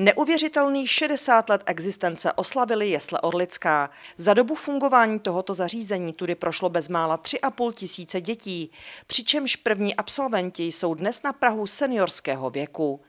Neuvěřitelných 60 let existence oslavili jesle Orlická. Za dobu fungování tohoto zařízení tudy prošlo bezmála 3,5 tisíce dětí, přičemž první absolventi jsou dnes na Prahu seniorského věku.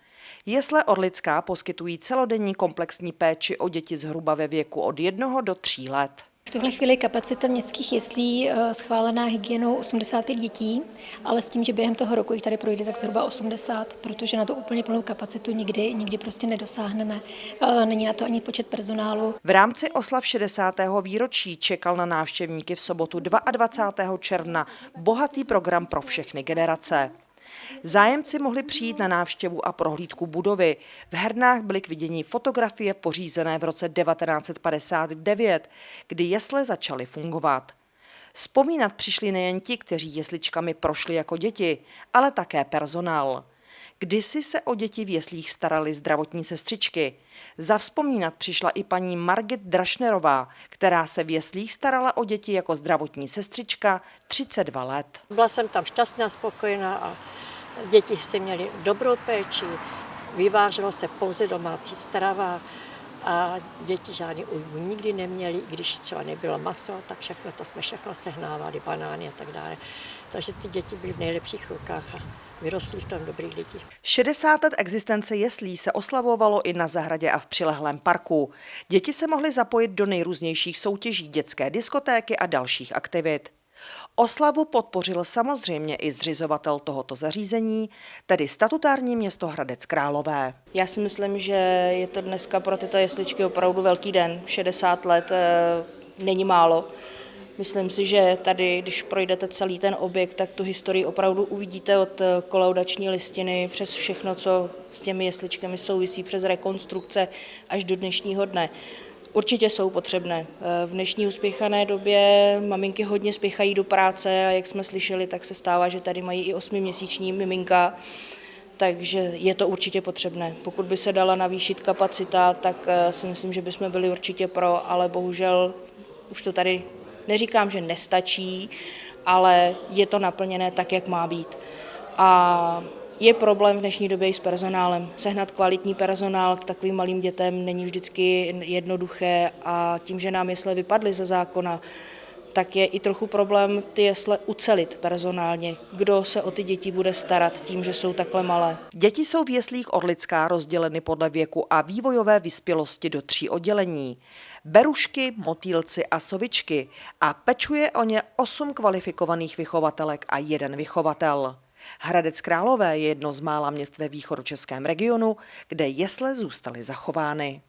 Jesle Orlická poskytují celodenní komplexní péči o děti zhruba ve věku od 1 do 3 let. V tuhle chvíli kapacita městských jeslí eh, schválená hygienou 85 dětí, ale s tím, že během toho roku jich tady projde tak zhruba 80, protože na to úplně plnou kapacitu nikdy, nikdy prostě nedosáhneme. Eh, není na to ani počet personálu. V rámci oslav 60. výročí čekal na návštěvníky v sobotu 22. června bohatý program pro všechny generace. Zájemci mohli přijít na návštěvu a prohlídku budovy. V hernách byly k vidění fotografie pořízené v roce 1959, kdy jesle začaly fungovat. Vzpomínat přišli nejen ti, kteří jesličkami prošli jako děti, ale také personál. Kdysi se o děti v jeslích starali zdravotní sestřičky. Zavzpomínat přišla i paní Margit Drašnerová, která se v jeslích starala o děti jako zdravotní sestřička 32 let. Byla jsem tam šťastná, spokojená a Děti si měly dobrou péči, vyváželo se pouze domácí strava a děti žádný ujmu nikdy neměli, i když třeba nebylo maso, tak všechno to jsme všechno sehnávali, banány a tak dále. Takže ty děti byly v nejlepších rukách a vyrostly v tom dobrý lidi. 60 let existence jeslí se oslavovalo i na zahradě a v přilehlém parku. Děti se mohly zapojit do nejrůznějších soutěží dětské diskotéky a dalších aktivit. Oslavu podpořil samozřejmě i zřizovatel tohoto zařízení, tedy statutární město Hradec Králové. Já si myslím, že je to dneska pro tyto jesličky opravdu velký den. 60 let e, není málo. Myslím si, že tady, když projdete celý ten objekt, tak tu historii opravdu uvidíte od kolaudační listiny přes všechno, co s těmi jesličkami souvisí, přes rekonstrukce až do dnešního dne. Určitě jsou potřebné. V dnešní uspěchané době maminky hodně spěchají do práce a jak jsme slyšeli, tak se stává, že tady mají i osmiměsíční miminka, takže je to určitě potřebné. Pokud by se dala navýšit kapacita, tak eh, si myslím, že bychom byli určitě pro, ale bohužel už to tady neříkám, že nestačí, ale je to naplněné tak, jak má být. A je problém v dnešní době i s personálem. Sehnat kvalitní personál k takovým malým dětem není vždycky jednoduché a tím, že nám jesle vypadly ze zákona, tak je i trochu problém ty jesle ucelit personálně. Kdo se o ty děti bude starat tím, že jsou takhle malé? Děti jsou v jeslích Orlická rozděleny podle věku a vývojové vyspělosti do tří oddělení. Berušky, motýlci a sovičky a pečuje o ně osm kvalifikovaných vychovatelek a jeden vychovatel. Hradec Králové je jedno z mála měst ve východočeském regionu, kde jesle zůstaly zachovány.